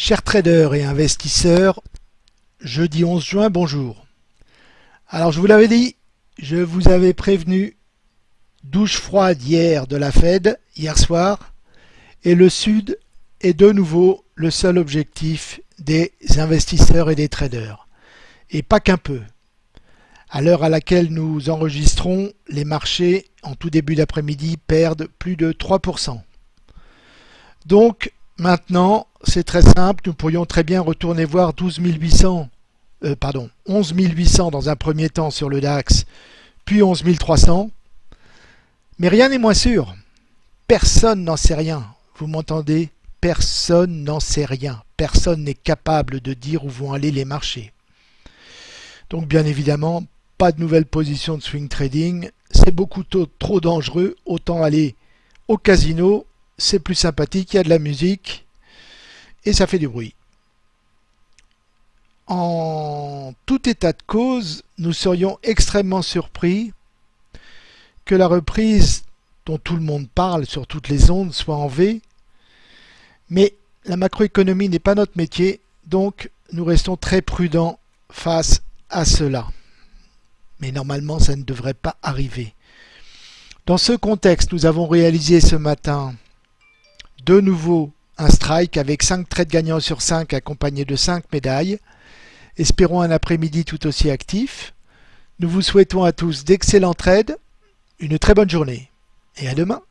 Chers traders et investisseurs, jeudi 11 juin, bonjour. Alors je vous l'avais dit, je vous avais prévenu douche froide hier de la Fed, hier soir, et le Sud est de nouveau le seul objectif des investisseurs et des traders. Et pas qu'un peu. À l'heure à laquelle nous enregistrons, les marchés, en tout début d'après-midi, perdent plus de 3%. Donc, Maintenant, c'est très simple, nous pourrions très bien retourner voir 12 800, euh, pardon, 11 800 dans un premier temps sur le DAX, puis 11 300. Mais rien n'est moins sûr. Personne n'en sait rien. Vous m'entendez? Personne n'en sait rien. Personne n'est capable de dire où vont aller les marchés. Donc bien évidemment, pas de nouvelle position de swing trading. C'est beaucoup trop dangereux. Autant aller au casino c'est plus sympathique, il y a de la musique et ça fait du bruit. En tout état de cause, nous serions extrêmement surpris que la reprise dont tout le monde parle sur toutes les ondes soit en V, mais la macroéconomie n'est pas notre métier, donc nous restons très prudents face à cela. Mais normalement, ça ne devrait pas arriver. Dans ce contexte, nous avons réalisé ce matin de nouveau un strike avec 5 trades gagnants sur 5 accompagnés de 5 médailles. Espérons un après-midi tout aussi actif. Nous vous souhaitons à tous d'excellents trades, une très bonne journée et à demain.